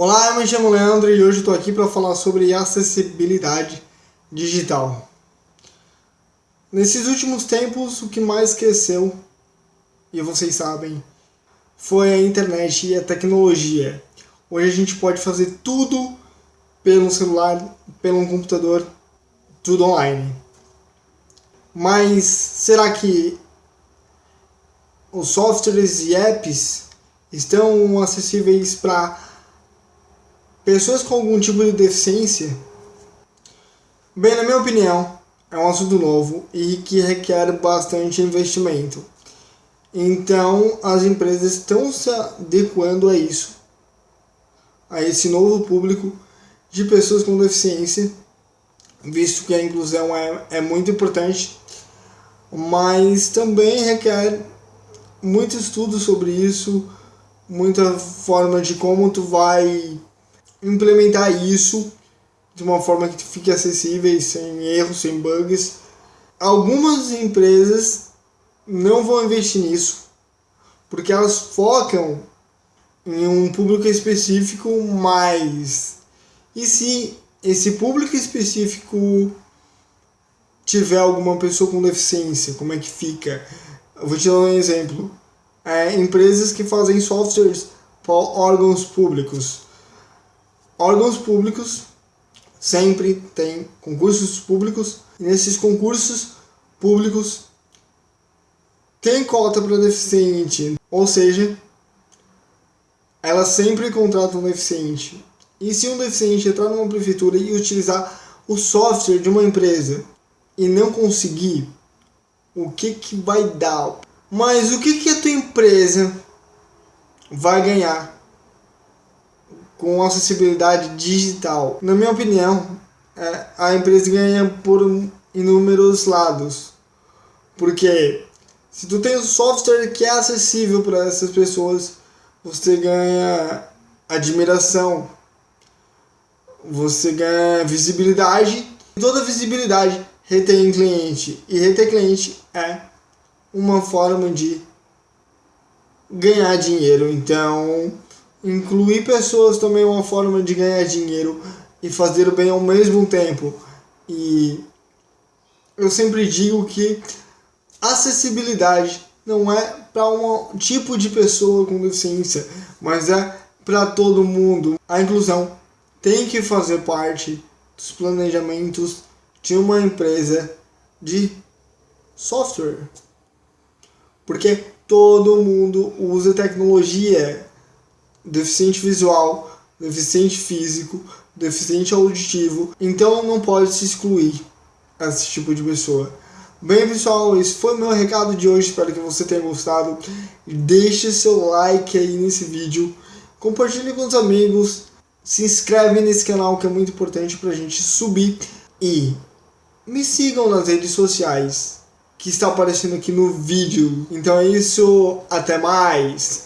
Olá, eu me chamo Leandro e hoje estou aqui para falar sobre acessibilidade digital. Nesses últimos tempos, o que mais cresceu, e vocês sabem, foi a internet e a tecnologia. Hoje a gente pode fazer tudo pelo celular, pelo computador, tudo online. Mas será que os softwares e apps estão acessíveis para Pessoas com algum tipo de deficiência? Bem, na minha opinião, é um assunto novo e que requer bastante investimento. Então, as empresas estão se adequando a isso, a esse novo público de pessoas com deficiência, visto que a inclusão é, é muito importante, mas também requer muito estudo sobre isso, muita forma de como tu vai implementar isso de uma forma que fique acessível, sem erros, sem bugs. Algumas empresas não vão investir nisso, porque elas focam em um público específico mais. E se esse público específico tiver alguma pessoa com deficiência, como é que fica? Eu vou te dar um exemplo. É, empresas que fazem softwares para órgãos públicos órgãos públicos sempre tem concursos públicos e nesses concursos públicos tem cota para deficiente, ou seja, elas sempre contratam um deficiente. E se um deficiente entrar numa prefeitura e utilizar o software de uma empresa e não conseguir, o que que vai dar? Mas o que que a tua empresa vai ganhar com acessibilidade digital. Na minha opinião, é, a empresa ganha por inúmeros lados. Porque se tu tem um software que é acessível para essas pessoas, você ganha admiração, você ganha visibilidade. Toda visibilidade retém cliente. E reter cliente é uma forma de ganhar dinheiro. Então, Incluir pessoas também é uma forma de ganhar dinheiro e fazer o bem ao mesmo tempo. E eu sempre digo que acessibilidade não é para um tipo de pessoa com deficiência, mas é para todo mundo. A inclusão tem que fazer parte dos planejamentos de uma empresa de software. Porque todo mundo usa tecnologia deficiente visual, deficiente físico, deficiente auditivo, então não pode se excluir esse tipo de pessoa. Bem pessoal, esse foi o meu recado de hoje, espero que você tenha gostado. Deixe seu like aí nesse vídeo, compartilhe com os amigos, se inscreve nesse canal que é muito importante pra gente subir e me sigam nas redes sociais que está aparecendo aqui no vídeo. Então é isso, até mais!